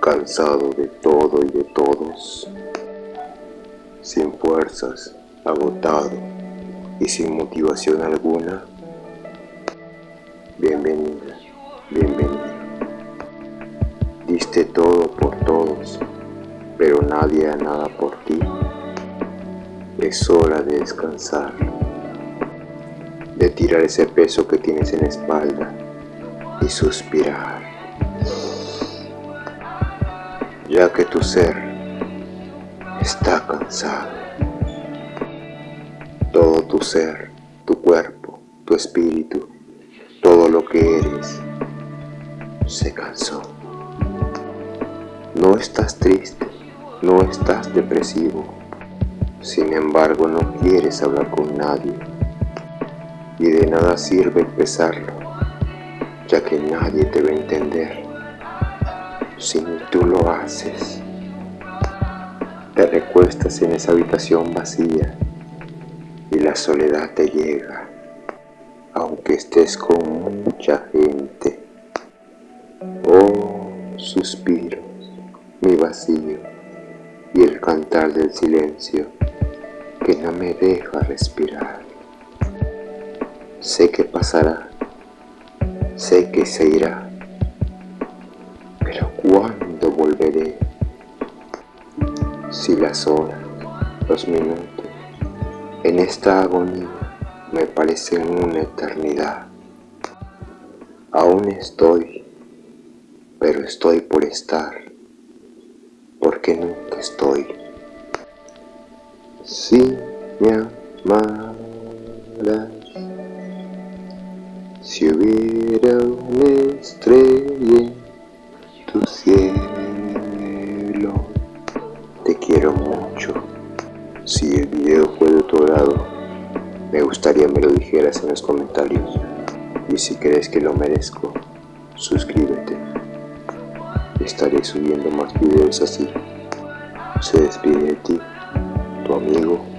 cansado de todo y de todos, sin fuerzas, agotado y sin motivación alguna, bienvenida, bienvenida. Diste todo por todos, pero nadie ha nada por ti. Es hora de descansar, de tirar ese peso que tienes en la espalda y suspirar ya que tu ser está cansado. Todo tu ser, tu cuerpo, tu espíritu, todo lo que eres, se cansó. No estás triste, no estás depresivo, sin embargo no quieres hablar con nadie y de nada sirve expresarlo, ya que nadie te va a entender si tú lo haces. Te recuestas en esa habitación vacía y la soledad te llega, aunque estés con mucha gente. Oh, suspiros, mi vacío y el cantar del silencio que no me deja respirar. Sé que pasará, sé que se irá ¿Cuándo volveré? Si las horas, los minutos, en esta agonía me parecen una eternidad. Aún estoy, pero estoy por estar, porque nunca estoy. Si me amaras, si hubiera una Te quiero mucho. Si el video fue de tu agrado, me gustaría me lo dijeras en los comentarios. Y si crees que lo merezco, suscríbete. Estaré subiendo más videos así. Se despide de ti, tu amigo